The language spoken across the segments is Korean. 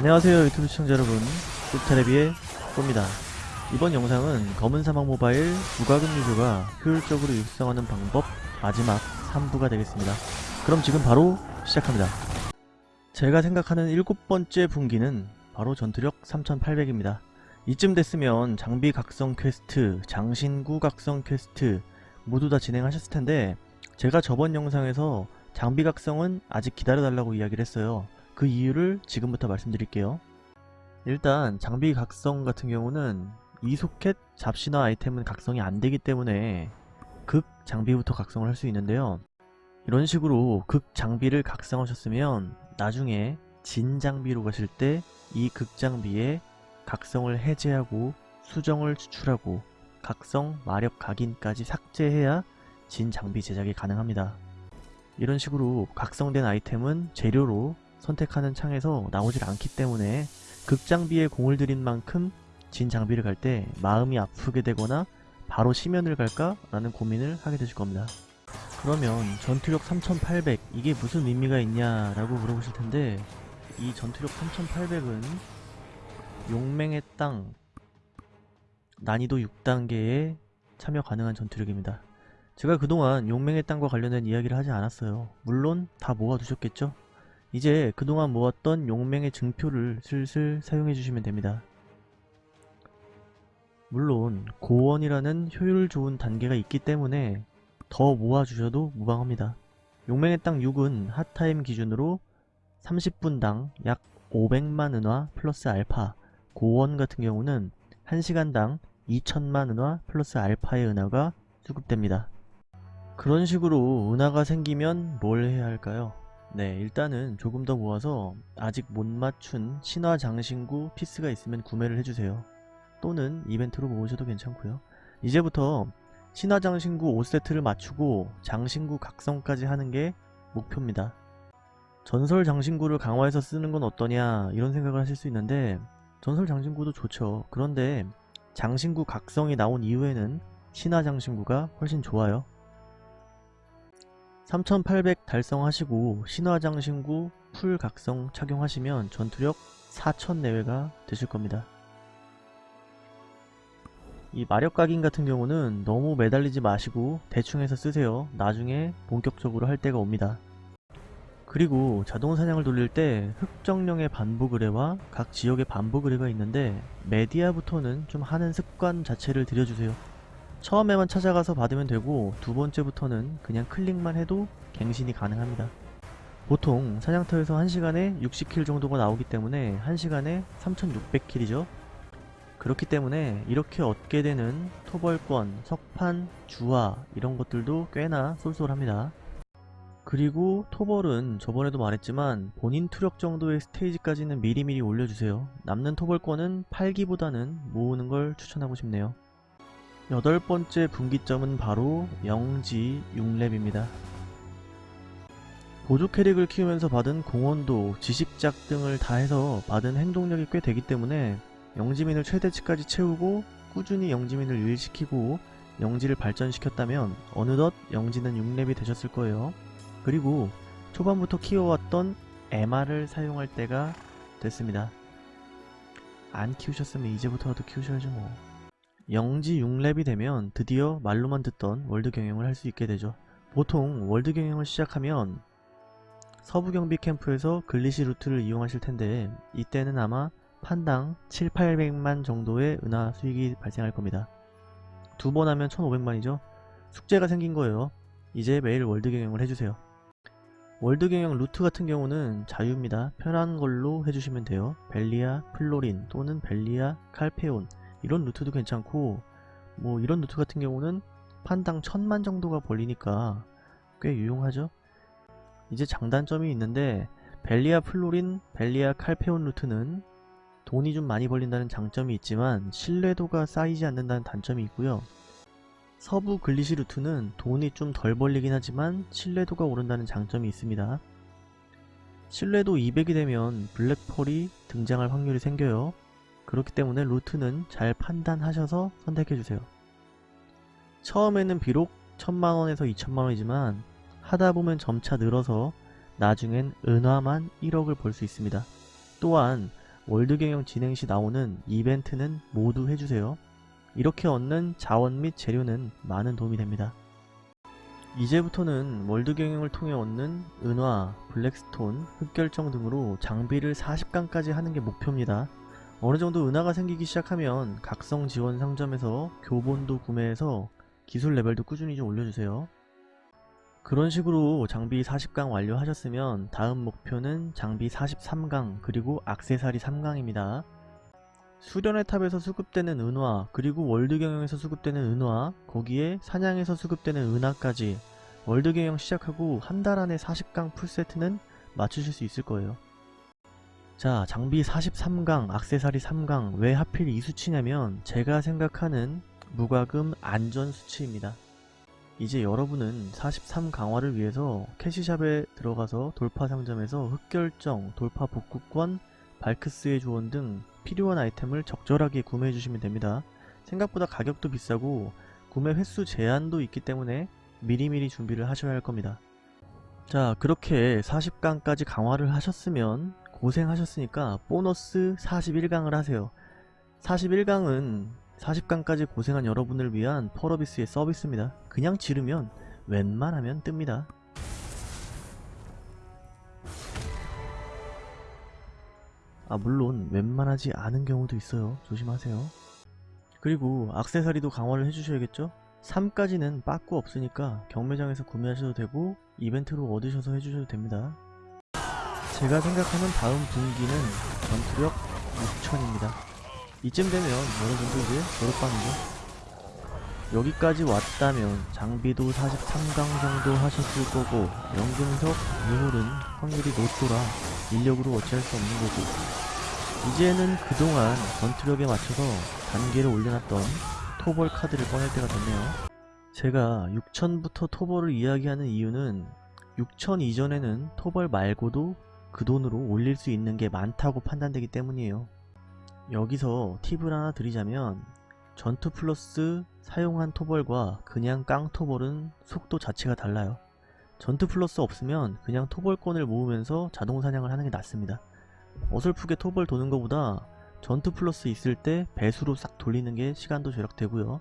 안녕하세요 유튜브 시청자 여러분. 꿀테레비의 꼬입니다. 이번 영상은 검은 사막 모바일 무과금 유저가 효율적으로 육성하는 방법 마지막 3부가 되겠습니다. 그럼 지금 바로 시작합니다. 제가 생각하는 일곱 번째 분기는 바로 전투력 3800입니다. 이쯤 됐으면 장비 각성 퀘스트, 장신구 각성 퀘스트 모두 다 진행하셨을 텐데 제가 저번 영상에서 장비 각성은 아직 기다려달라고 이야기를 했어요 그 이유를 지금부터 말씀드릴게요. 일단 장비 각성 같은 경우는 이 소켓 잡신화 아이템은 각성이 안되기 때문에 극 장비부터 각성을 할 수 있는데요. 이런 식으로 극 장비를 각성하셨으면 나중에 진 장비로 가실 때 이 극 장비에 각성을 해제하고 수정을 추출하고 각성 마력 각인까지 삭제해야 진 장비 제작이 가능합니다. 이런 식으로 각성된 아이템은 재료로 선택하는 창에서 나오질 않기 때문에 극장비에 공을 들인 만큼 진 장비를 갈 때 마음이 아프게 되거나 바로 심연을 갈까? 라는 고민을 하게 되실 겁니다. 그러면 전투력 3800 이게 무슨 의미가 있냐 라고 물어보실 텐데 이 전투력 3800은 용맹의 땅 난이도 6단계에 참여 가능한 전투력입니다. 제가 그동안 용맹의 땅과 관련된 이야기를 하지 않았어요. 물론 다 모아두셨겠죠? 이제 그동안 모았던 용맹의 증표를 슬슬 사용해 주시면 됩니다. 물론 고원이라는 효율 좋은 단계가 있기 때문에 더 모아주셔도 무방합니다. 용맹의 땅 6은 핫타임 기준으로 30분당 약 500만 은화 플러스 알파 고원 같은 경우는 1시간당 2천만 은화 플러스 알파의 은화가 수급됩니다. 그런 식으로 은화가 생기면 뭘 해야 할까요? 네 일단은 조금 더 모아서 아직 못 맞춘 신화 장신구 피스가 있으면 구매를 해주세요. 또는 이벤트로 모으셔도 괜찮고요. 이제부터 신화 장신구 5세트를 맞추고 장신구 각성까지 하는 게 목표입니다. 전설 장신구를 강화해서 쓰는 건 어떠냐 이런 생각을 하실 수 있는데 전설 장신구도 좋죠. 그런데 장신구 각성이 나온 이후에는 신화 장신구가 훨씬 좋아요 3800 달성하시고 신화장신구 풀 각성 착용하시면 전투력 4000 내외가 되실 겁니다. 이 마력 각인 같은 경우는 너무 매달리지 마시고 대충 해서 쓰세요. 나중에 본격적으로 할 때가 옵니다. 그리고 자동 사냥을 돌릴 때 흑정령의 반복 의뢰와 각 지역의 반복 의뢰가 있는데 메디아부터는 좀 하는 습관 자체를 들여주세요. 처음에만 찾아가서 받으면 되고 두 번째부터는 그냥 클릭만 해도 갱신이 가능합니다. 보통 사냥터에서 1시간에 60킬 정도가 나오기 때문에 1시간에 3600킬이죠. 그렇기 때문에 이렇게 얻게 되는 토벌권, 석판, 주화 이런 것들도 꽤나 쏠쏠합니다. 그리고 토벌은 저번에도 말했지만 본인 투력 정도의 스테이지까지는 미리미리 올려주세요. 남는 토벌권은 팔기보다는 모으는 걸 추천하고 싶네요. 여덟 번째 분기점은 바로 영지 6렙입니다. 보조 캐릭을 키우면서 받은 공헌도, 지식작 등을 다 해서 받은 행동력이 꽤 되기 때문에 영지민을 최대치까지 채우고 꾸준히 영지민을 일시키고 영지를 발전시켰다면 어느덧 영지는 6렙이 되셨을 거예요. 그리고 초반부터 키워왔던 말을 사용할 때가 됐습니다. 안 키우셨으면 이제부터라도 키우셔야죠 뭐. 영지 6렙이 되면 드디어 말로만 듣던 world 경영을 할 수 있게 되죠. 보통 world 경영을 시작하면 서부 경비 캠프에서 글리시 루트를 이용하실 텐데 이때는 아마 판당 7, 800만 정도의 은화 수익이 발생할 겁니다. 두 번 하면 1500만이죠. 숙제가 생긴 거예요. 이제 매일 world 경영을 해주세요. world 경영 루트 같은 경우는 자유입니다. 편한 걸로 해주시면 돼요. 벨리아 플로린 또는 벨리아 칼페온 이런 루트도 괜찮고 뭐 이런 루트 같은 경우는 판당 천만 정도가 벌리니까 꽤 유용하죠? 이제 장단점이 있는데 벨리아 플로린, 벨리아 칼페온 루트는 돈이 좀 많이 벌린다는 장점이 있지만 신뢰도가 쌓이지 않는다는 단점이 있고요. 서부 글리시 루트는 돈이 좀 덜 벌리긴 하지만 신뢰도가 오른다는 장점이 있습니다. 신뢰도 200이 되면 Black Pearl이 등장할 확률이 생겨요 그렇기 때문에 루트는 잘 판단하셔서 선택해주세요. 처음에는 비록 1000만원에서 2천만원이지만 하다보면 점차 늘어서 나중엔 은화만 1억을 벌 수 있습니다. 또한 world 경영 진행 시 나오는 이벤트는 모두 해주세요. 이렇게 얻는 자원 및 재료는 많은 도움이 됩니다. 이제부터는 world 경영을 통해 얻는 은화, Black Stone, 흑결정 등으로 장비를 40강까지 하는 게 목표입니다. 어느정도 은화가 생기기 시작하면 각성 지원 상점에서 교본도 구매해서 기술 레벨도 꾸준히 좀 올려주세요. 그런 식으로 장비 40강 완료하셨으면 다음 목표는 장비 43강 그리고 악세사리 3강입니다. 수련의 탑에서 수급되는 은화 그리고 world 경영에서 수급되는 은화 거기에 사냥에서 수급되는 은화까지 world 경영 시작하고 한 달 안에 40강 풀세트는 맞추실 수 있을 거예요. 자 장비 43강 악세사리 3강 왜 하필 이 수치냐면 제가 생각하는 무과금 안전 수치입니다. 이제 여러분은 43 강화를 위해서 캐시샵에 들어가서 돌파 상점에서 흑결정, 돌파 복구권, 발크스의 조언 등 필요한 아이템을 적절하게 구매해 주시면 됩니다. 생각보다 가격도 비싸고 구매 횟수 제한도 있기 때문에 미리미리 준비를 하셔야 할 겁니다. 자 그렇게 40강까지 강화를 하셨으면 고생하셨으니까 보너스 41강을 하세요. 41강은 40강까지 고생한 여러분을 위한 펄어비스의 서비스입니다. 그냥 지르면 웬만하면 뜹니다. 아 물론 웬만하지 않은 경우도 있어요. 조심하세요. 그리고 악세사리도 강화를 해주셔야겠죠? 3까지는 빠꾸 없으니까 경매장에서 구매하셔도 되고 이벤트로 얻으셔서 해주셔도 됩니다. 제가 생각하는 다음 분기는 전투력 6천입니다. 이쯤 되면 정도 이제 졸업반이죠. 여기까지 왔다면 장비도 43강 정도 하셨을 거고 연금석, 유물은 확률이 높더라 인력으로 어찌할 수 없는 거고 이제는 그동안 전투력에 맞춰서 단계를 올려놨던 토벌 카드를 꺼낼 때가 됐네요. 제가 6000부터 토벌을 이야기하는 이유는 6000 이전에는 토벌 말고도 그 돈으로 올릴 수 있는 게 많다고 판단되기 때문이에요. 여기서 팁을 하나 드리자면 전투 플러스 사용한 토벌과 그냥 깡 토벌은 속도 자체가 달라요. 전투 플러스 없으면 그냥 토벌권을 모으면서 자동 사냥을 하는 게 낫습니다. 어설프게 토벌 도는 것보다 전투 플러스 있을 때 배수로 싹 돌리는 게 시간도 절약되고요.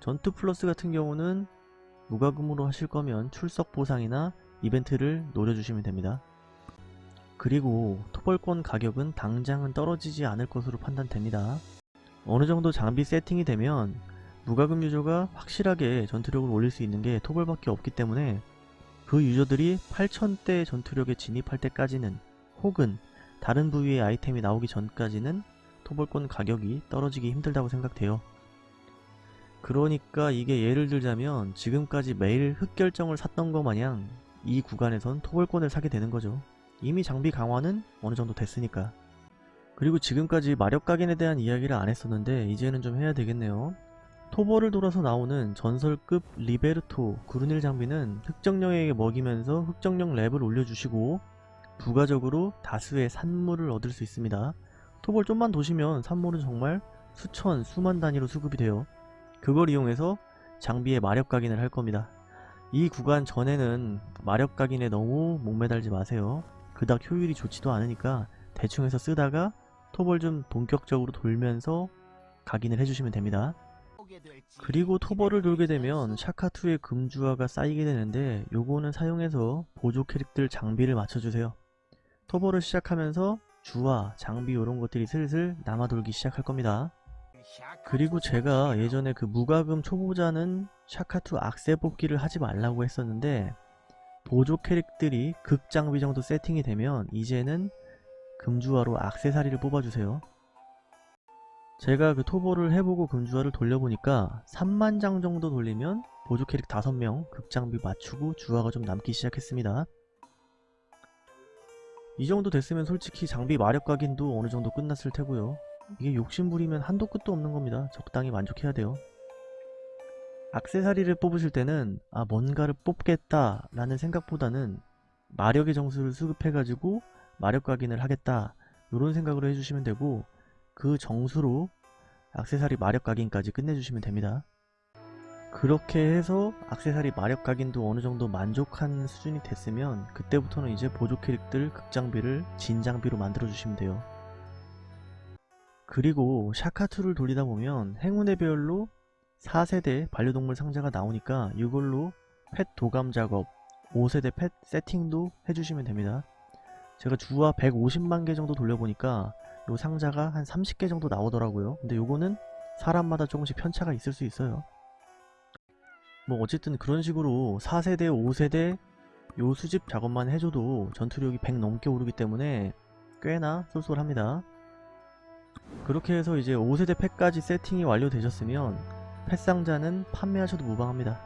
전투 플러스 같은 경우는 무과금으로 하실 거면 출석 보상이나 이벤트를 노려주시면 됩니다. 그리고 토벌권 가격은 당장은 떨어지지 않을 것으로 판단됩니다. 어느정도 장비 세팅이 되면 무과금 유저가 확실하게 전투력을 올릴 수 있는 게 토벌밖에 없기 때문에 그 유저들이 8000대 전투력에 진입할 때까지는 혹은 다른 부위의 아이템이 나오기 전까지는 토벌권 가격이 떨어지기 힘들다고 생각돼요. 그러니까 이게 예를 들자면 지금까지 매일 흑결정을 샀던 것 마냥 이 구간에선 토벌권을 사게 되는 거죠. 이미 장비 강화는 어느 정도 됐으니까. 그리고 지금까지 마력 각인에 대한 이야기를 안 했었는데 이제는 좀 해야 되겠네요. 토벌을 돌아서 나오는 전설급 리베르토 구르닐 장비는 흑정령에게 먹이면서 흑정령 랩을 올려주시고 부가적으로 다수의 산물을 얻을 수 있습니다. 토벌 좀만 도시면 산물은 정말 수천, 수만 단위로 수급이 돼요. 그걸 이용해서 장비의 마력 각인을 할 겁니다. 이 구간 전에는 마력 각인에 너무 목매달지 마세요. 그닥 효율이 좋지도 않으니까 대충 해서 쓰다가 토벌 좀 본격적으로 돌면서 각인을 해주시면 됩니다. 그리고 토벌을 돌게 되면 샤카2의 금주화가 쌓이게 되는데 요거는 사용해서 보조 캐릭들 장비를 맞춰주세요. 토벌을 시작하면서 주화, 장비 이런 것들이 슬슬 남아돌기 시작할 겁니다. 그리고 제가 예전에 그 무과금 초보자는 샤카2 악세 뽑기를 하지 말라고 했었는데 보조 캐릭들이 극장비 정도 세팅이 되면 이제는 금주화로 악세사리를 뽑아주세요. 제가 그 토보를 해보고 금주화를 돌려보니까 3만장 정도 돌리면 보조 캐릭 5명 극장비 맞추고 주화가 좀 남기 시작했습니다. 이 정도 됐으면 솔직히 장비 마력 각인도 어느 정도 끝났을 테고요. 이게 욕심부리면 한도 끝도 없는 겁니다. 적당히 만족해야 돼요. 악세사리를 뽑으실 때는 아 뭔가를 뽑겠다 라는 생각보다는 마력의 정수를 수급해가지고 마력 각인을 하겠다 이런 생각으로 해주시면 되고 그 정수로 악세사리 마력 각인까지 끝내주시면 됩니다. 그렇게 해서 악세사리 마력 각인도 어느정도 만족한 수준이 됐으면 그때부터는 이제 보조 캐릭들 극장비를 진장비로 만들어 주시면 돼요. 그리고 샤카2를 돌리다 보면 행운의 별로 4세대 반려동물 상자가 나오니까 이걸로 펫 도감 작업 5세대 펫 세팅도 해주시면 됩니다. 제가 주화 150만 개 정도 돌려보니까 요 상자가 한 30개 정도 나오더라고요. 근데 요거는 사람마다 조금씩 편차가 있을 수 있어요. 뭐 어쨌든 그런 식으로 4세대, 5세대 요 수집 작업만 해줘도 전투력이 100 넘게 오르기 때문에 꽤나 쏠쏠합니다. 그렇게 해서 이제 5세대 팩까지 세팅이 완료되셨으면 펫상자는 판매하셔도 무방합니다.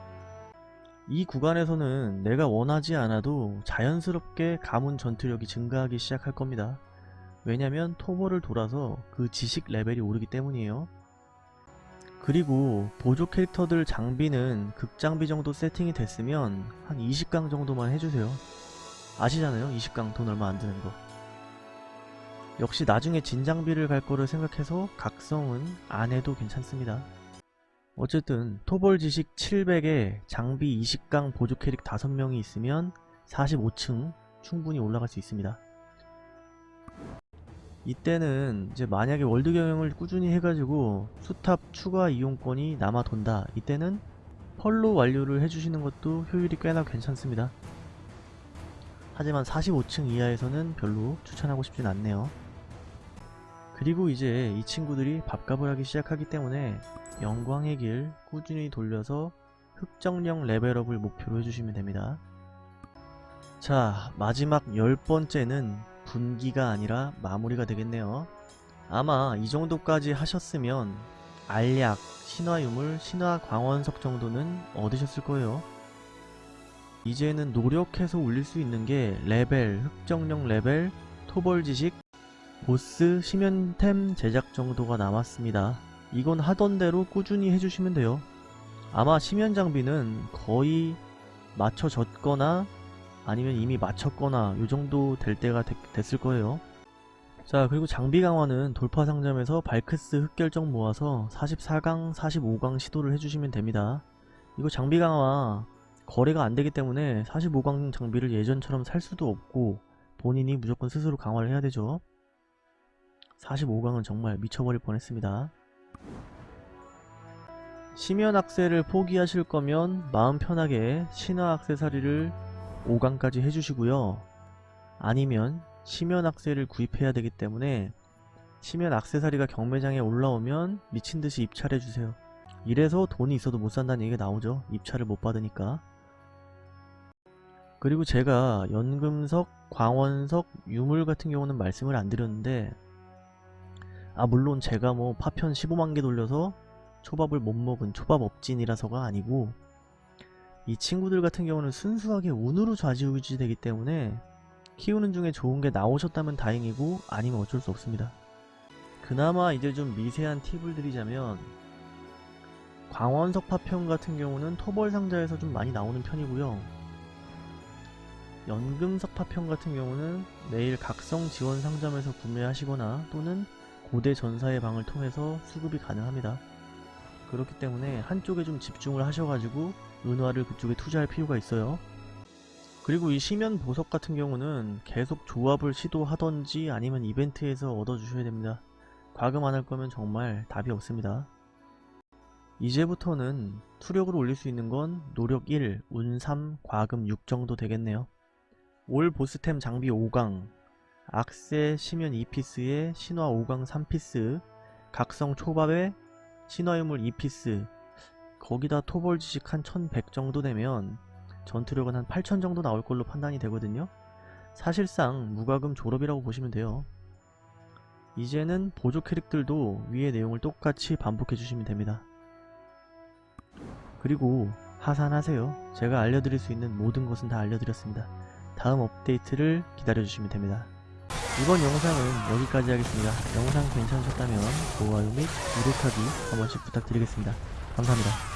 이 구간에서는 내가 원하지 않아도 자연스럽게 가문 전투력이 증가하기 시작할 겁니다. 왜냐면 토벌을 돌아서 그 지식 레벨이 오르기 때문이에요. 그리고 보조 캐릭터들 장비는 극장비 정도 세팅이 됐으면 한 20강 정도만 해주세요. 아시잖아요 20강 돈 얼마 안 드는 거. 역시 나중에 진장비를 갈 거를 생각해서 각성은 안 해도 괜찮습니다. 어쨌든 토벌 지식 700에 장비 20강 보조 캐릭 5명이 있으면 45층 충분히 올라갈 수 있습니다. 이때는 이제 만약에 world 경영을 꾸준히 해가지고 수탑 추가 이용권이 남아 돈다. 이때는 펄로 완료를 해주시는 것도 효율이 꽤나 괜찮습니다. 하지만 45층 이하에서는 별로 추천하고 싶진 않네요. 그리고 이제 이 친구들이 밥값을 하기 시작하기 때문에 영광의 길 꾸준히 돌려서 흑정령 레벨업을 목표로 해주시면 됩니다. 자 마지막 열 번째는 분기가 아니라 마무리가 되겠네요. 아마 이 정도까지 하셨으면 알약, 신화유물, 신화광원석 정도는 얻으셨을 거예요. 이제는 노력해서 올릴 수 있는 게 레벨, 흑정령 레벨, 토벌지식, 보스, 심연템 제작 정도가 남았습니다. 이건 하던 대로 꾸준히 해주시면 돼요. 아마 심연 장비는 거의 맞춰졌거나 아니면 이미 맞췄거나 요정도 될 때가 됐, 됐을 거예요. 자 그리고 장비 강화는 돌파 상점에서 발크스 흑결정 모아서 44강, 45강 시도를 해주시면 됩니다. 이거 장비 강화 거래가 안되기 때문에 45강 장비를 예전처럼 살 수도 없고 본인이 무조건 스스로 강화를 해야 되죠. 45강은 정말 미쳐버릴 뻔했습니다. 심연 악세를 포기하실 거면 마음 편하게 신화 악세사리를 5강까지 해주시고요. 아니면 심연 악세를 구입해야 되기 때문에 심연 악세사리가 경매장에 올라오면 미친듯이 입찰해주세요. 이래서 돈이 있어도 못 산다는 얘기가 나오죠. 입찰을 못 받으니까. 그리고 제가 연금석, 광원석, 유물 같은 경우는 말씀을 안 드렸는데 아 물론 제가 뭐 파편 15만개 돌려서 초밥을 못 먹은 초밥 업진이라서가 아니고 이 친구들 같은 경우는 순수하게 운으로 좌지우지 되기 때문에 키우는 중에 좋은 게 나오셨다면 다행이고 아니면 어쩔 수 없습니다. 그나마 이제 좀 미세한 팁을 드리자면 광원석 파편 같은 경우는 토벌 상자에서 좀 많이 나오는 편이고요. 연금석 파편 같은 경우는 매일 각성 지원 상점에서 구매하시거나 또는 고대 전사의 방을 통해서 수급이 가능합니다. 그렇기 때문에 한쪽에 좀 집중을 하셔가지고 은화를 그쪽에 투자할 필요가 있어요. 그리고 이 시면 보석 같은 경우는 계속 조합을 시도하던지 아니면 이벤트에서 얻어주셔야 됩니다. 과금 안 할 거면 정말 답이 없습니다. 이제부터는 투력을 올릴 수 있는 건 노력 1, 운 3, 과금 6 정도 되겠네요. 올 보스템 장비 5강, 악세 심연 2피스에 신화 5강 3피스, 각성 초밥에 신화유물 2피스, 거기다 토벌 지식 한 1100 정도 되면 전투력은 한 8000 정도 나올 걸로 판단이 되거든요. 사실상 무과금 졸업이라고 보시면 돼요. 이제는 보조 캐릭들도 위의 내용을 똑같이 반복해 주시면 됩니다. 그리고 하산하세요. 제가 알려드릴 수 있는 모든 것은 다 알려드렸습니다. 다음 업데이트를 기다려주시면 됩니다. 이번 영상은 여기까지 하겠습니다. 영상 괜찮으셨다면 좋아요 및 구독하기 한 번씩 부탁드리겠습니다. 감사합니다.